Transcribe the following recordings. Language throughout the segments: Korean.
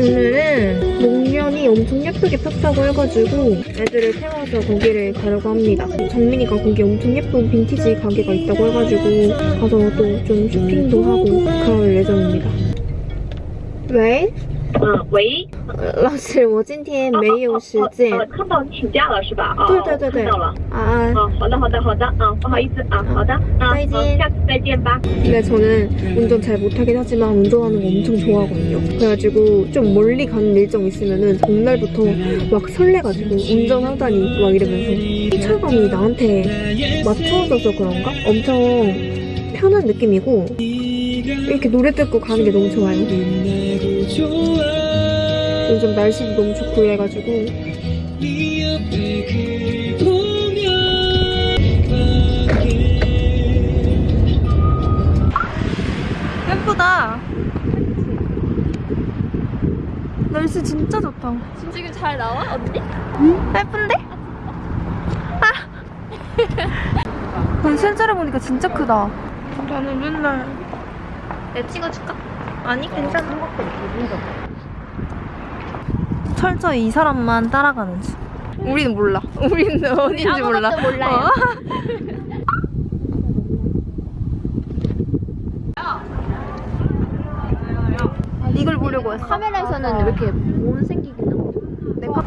오늘은 목련이 엄청 예쁘게 폈다고 해가지고 애들을 태워서 거기를 가려고 합니다. 정민이가 거기 엄청 예쁜 빈티지 가게가 있다고 해가지고 가서 또 좀 쇼핑도 하고 그럴 예정입니다. 왜? 嗯，喂，老师，我今天没有时间。呃，看到你请假了是吧？啊，对对对对看到了。啊，啊，好的好的好的，啊，不好意思啊，好的，啊，再见嗯下次再见吧。 근데 저는 운전 잘 못하긴 하지만 운전하는 거 엄청 좋아하거든요. 그래가지고 좀 멀리 가는 일정 있으면은 전날부터 막 설레가지고 운전하다니 막 이러면서 휘철감이 나한테 맞춰져서 그런가? 엄청 편한 느낌이고 이렇게 노래 듣고 가는 게 너무 좋아요. 요즘 날씨도 너무 좋고 이래가지고 예쁘다. 날씨 진짜 좋다. 지금 잘 나와? 언니? 예쁜데? 아! 난 실제로 보니까 진짜 크다. 나는 맨날 내가 찍어줄까? 아니 괜찮아. 철저히 이 사람만 따라가는 중. 우리는 몰라. 우리는 어딘지 몰라. 몰라요. 어? 이걸 보려고 했어. 카메라에서는 왜 이렇게 못생기긴 나고 내가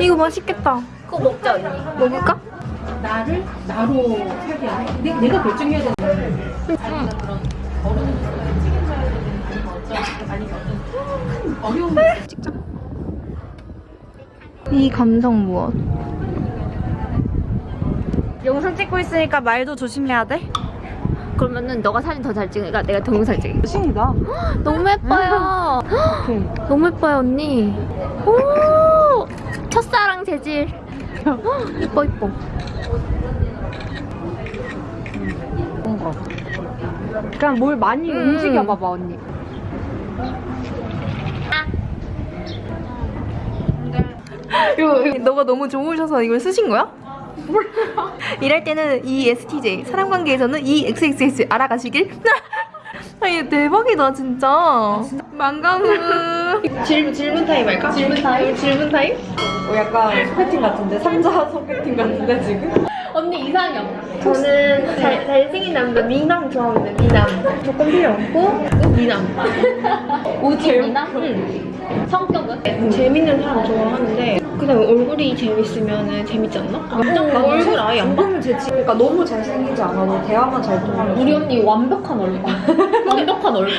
이거 맛있겠다. 그거 먹자 언니 먹을까? 나를 나로 살게 안 해. 내가, 내가 결정해야 되는 어려운 이 감성 무엇? 영상 찍고 있으니까 말도 조심해야 돼. 그러면은 너가 사진 더 잘 찍으니까 내가 동영상 찍을게. 신이다. 너무 예뻐요. 너무 예뻐요 언니. 오! 첫사랑 재질. 이뻐 이뻐 뭔가. 그냥 뭘 많이 음. 움직여봐봐 언니. 이거 너가 너무 좋으셔서 이걸 쓰신 거야? 몰라. 일할 때는 ESTJ, 사람 관계에서는 E EXXS 알아가시길. 아, 이거 대박이다 진짜. 망가무. 질문 질문 타임 할까? 질문 타임? 질문 타임? 어, 약간 소개팅 같은데 삼자 소개팅 같은데 지금? 언니 이상형 저는 잘, 잘생긴 남자 미남 좋아합니다. 미남. 조건 필요 없고 미남. 오지 미남? 응. 성격은? 재밌는 사람 좋아하는데 그냥 얼굴이 재밌으면 재밌지 않나? 나 얼굴 아예 안 봐. 재치. 그러니까 너무 잘생기지 않아도 대화만 잘 통하면. 우리 언니 완벽한 얼굴 완벽한 얼굴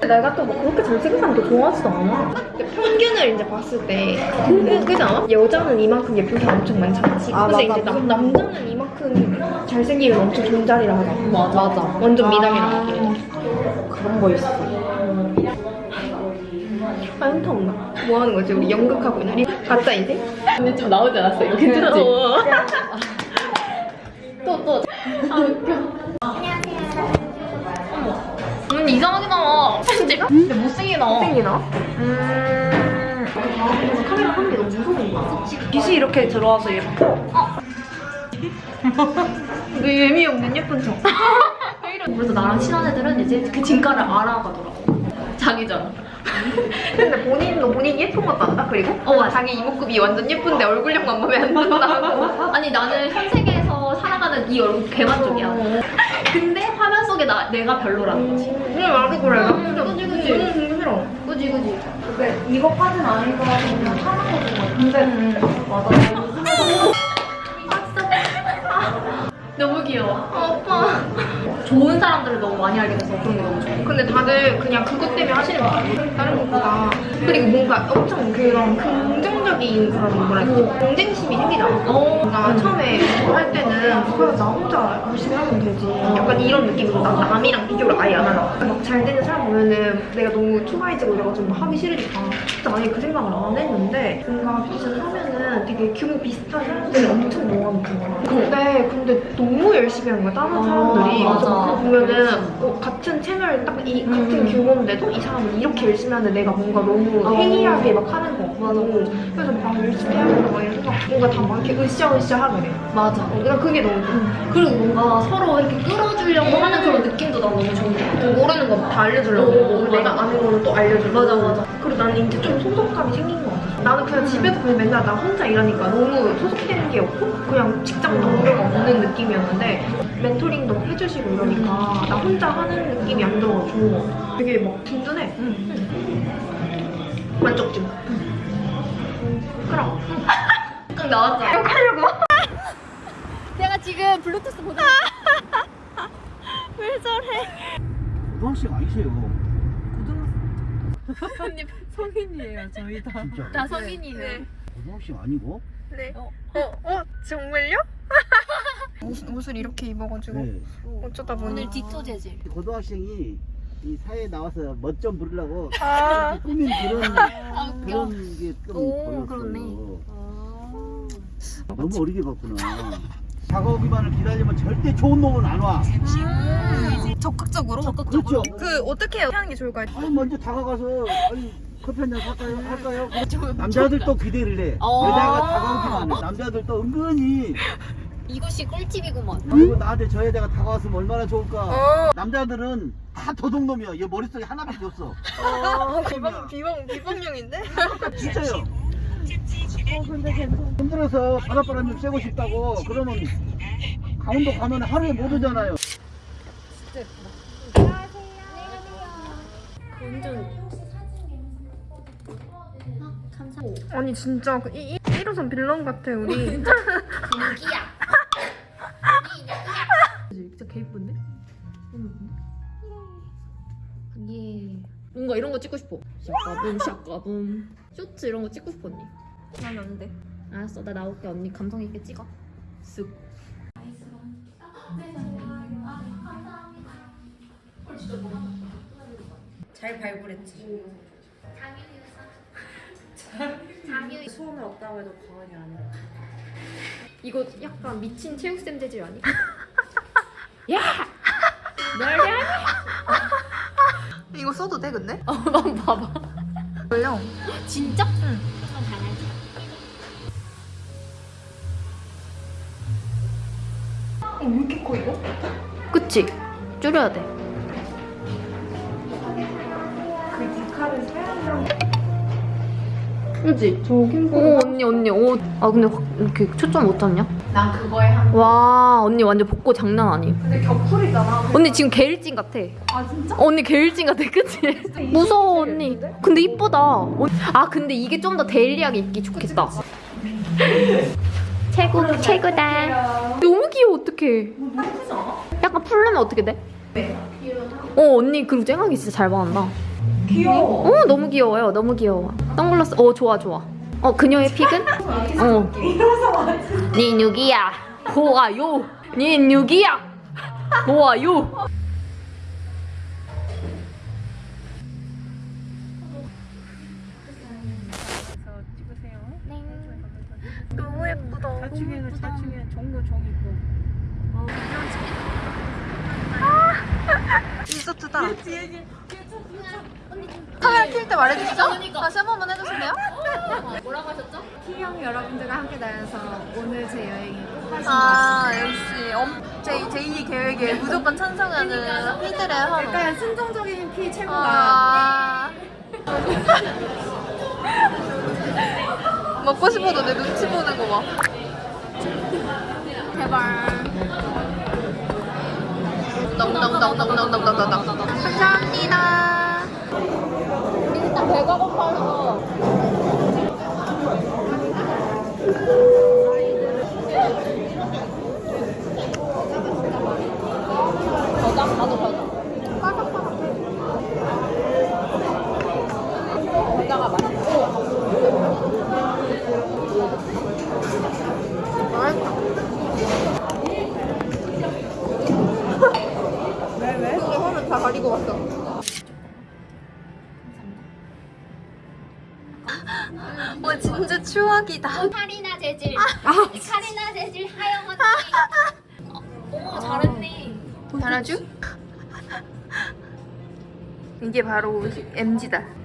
내가 또 막 그렇게 잘생긴 사람도 좋아하지도 않아. 평균을 이제 봤을 때, 그, 그지 않아? 여자는 이만큼 예쁜 사람 엄청 많잖아. 아, 근데 맞아. 이제 남, 남자는 이만큼 잘생기면 엄청 존잘이라 하잖아. 맞아. 맞아. 완전 미남이라 하기. 그런 거 있어. 아, 현타 없나? 뭐 하는 거지? 우리 연극하고 있는 우리 가짜 인생? 언니 저 나오지 않았어 이거 괜찮지? 또또 언니 이상하게 나와 편집? 근데 못생기게 나와 생기나? 음... 카메라 하는 게 너무 무서운 거야. 빛이 이렇게 들어와서 예뻐. 왜 예미 없는 예쁜 척. 그래서 나랑 친한 애들은 이제 그 진가를 알아가더라고 자기전 근데 본인도 본인 예쁜 것도 안다 그리고? 어, 맞아. 자기 이목구비 완전 예쁜데 얼굴형만 마음에 안 든다고. 아니 나는 현세계에서 살아가는 이 얼굴 개만족이야 근데 화면 속에 나, 내가 별로라는 거지 그래 나도 그래. 음, 그지, 그지. 너무 보기 싫어. 그지 그지 근데 이것까지는 아니고 그냥 하는 거고. 근데 맞아. 너무 귀여워 어, 오빠 좋은 사람들을 너무 많이 알게 돼서 그런 게 너무 좋아 근데 다들 그냥 그것 때문에 하시는 거 같아. 다른 것보다. 그리고 뭔가 엄청 그런 긍정적인 그런 되지? 경쟁심이 생기잖아. 뭔가 처음에 할 때는 그냥 나 혼자 열심히 하면 되지. 약간 이런 느낌으로 나 남이랑 비교를 아예 안 하려고. 막잘 너무 초라해지고 이래가지고 막 하기 싫으니까. 진짜 아예 그 생각을 안 했는데 뭔가 뷰티션 하면은 되게 규모 비슷한 사람들이 엄청 모아놓는 거야. 근데 근데 너무 열심히 하는 거야 다른 아, 사람들이. 맞아. 그래서 그거 보면은 어, 같은 채널 딱이 같은 규모인데도 이 사람은 이렇게 열심히 하는데 내가 뭔가 너무 어. 해이하게 막 하는 거 같고 그래서 막 열심히 하는 거 이런 생각 뭔가 다 막 이렇게 으쌰으쌰하게 돼. 맞아. 어, 난 그게 너무 좋아. 그리고 뭔가 서로 이렇게 끌어주려고 하는 그런 느낌도 난 너무 좋은 것 같아. 모르는 거 다 알려주려고 어, 그리고 내가 아는 거는 또 알려 주고 맞아, 맞아. 그리고 나는 이제 좀 소속감이 생긴 것 같아 나는 그냥 집에서 그냥 맨날 나 혼자 일하니까 너무 소속되는 게 없고 그냥 직장 동료가 없는 느낌이었는데 멘토링도 해주시고 이러니까 나 혼자 하는 느낌이 안 들어가지고 되게 막 든든해 만족증 그럼 딱 나왔잖아. 욕하려고 내가 지금 블루투스 보자. 왜 저래 고등학생 아니세요. 언니 성인이에요 저희 다. 진짜. 나 성인이네. 고등학생 아니고? 네 어. 어? 어? 정말요? 옷, 옷을 이렇게 입어가지고 네. 어쩌다 보니 오늘 디토 재질. 고등학생이 이 사회에 나와서 멋 좀 부리려고 아 꾸민 그런 아 웃겨. 그런 게좀 오, 보였어요. 그렇네. 너무 어리게 봤구나. 작업기만을 기다리면 절대 좋은 놈은 안 와. 적극적으로? 그렇죠. 그 어떻게 하는 게 좋을까요? 아니 먼저 다가가서 아니 커피 한잔 살까요? 할까요? 남자들도 기대를 해. 어. 여자가 다가오기만 해. 남자들도 은근히 이것이 꿀팁이구먼. 아이고 나한테 저 여자가 다가왔으면 얼마나 좋을까. 어. 남자들은 다 도둑놈이야. 얘 머릿속에 하나밖에 없어. 어, 비방, 비방, 비방용인데? 진짜요. 어 근데. 힘들어서 바닷바람 좀 쐬고 싶다고 그러면 강원도 가면 하루에 못 오잖아요. 아니, 진짜, 그 이, 이, 1호선 빌런 같아, 우리. 여기야. 진짜 개 이쁜데? 예. 뭔가 이런 거 찍고 싶어. 샤까붐 샤까붐. 쇼츠 이런 거 찍고 싶어 언니. 난 안 돼. 알았어, 나 나올게 언니 감성 있게 찍어. 쓱. 잘 발굴했지. 수원을 없다고 해도 과언이 아니야. 이거 약간 미친 체육쌤 재질 아니? 야! 널 이거 써도 돼, 근데? 어, 난 봐봐. 걸려. 진짜? 응. 어, 왜 이렇게 커, 이거? 그치? 줄여야 돼. 그 디카는 사양이랑. 그치? 저 캠프. 오 언니 언니 오. 아 근데 확 이렇게 초점 못 잡냐? 난 그거에 한. 와 언니 완전 복고 장난 아님. 근데 겹풀이잖아. 언니 지금 게일진 같아. 아, 진짜? 언니 게일진 같아, 그치? 무서워 언니. 근데 이쁘다. 어, 아 근데 이게 좀 더 데일리하게 입기 좋겠다. 최고 최고다. 너무 귀여워 어떡해. 약간 풀르면 어떻게 돼? 어 언니 그리고 쨍하게 진짜 잘 받는다. 귀여워. 어 너무 귀여워요. 너무 귀여워. 선글라스 어 좋아 좋아. 어 그녀의 픽은? 어. 니 누기야. 좋아요. 니 누기야. 좋아요. 너무 예쁘다. 자충이는 자충이 종도 종이고. 리조트다. 카메라 킬 때 말해주시죠? 다시 한 번만 해주실래요? 뭐라고 하셨죠? T형 여러분들과 함께 다녀서 오늘 제 여행이 아 역시 엄, 제, 제2 계획에 무조건 찬성하는 피들의 하루 약간 순종적인 피 최고가 아 먹고 싶어도 내 눈치 보는 거봐 제발. 감사합니다. 일단 배가 고파서 와 진짜 추억이다. 카리나 재질. 아, 카리나 재질 하영 언니. 아. 어, 오 잘했네. 잘하죠? 이게 바로 MG다.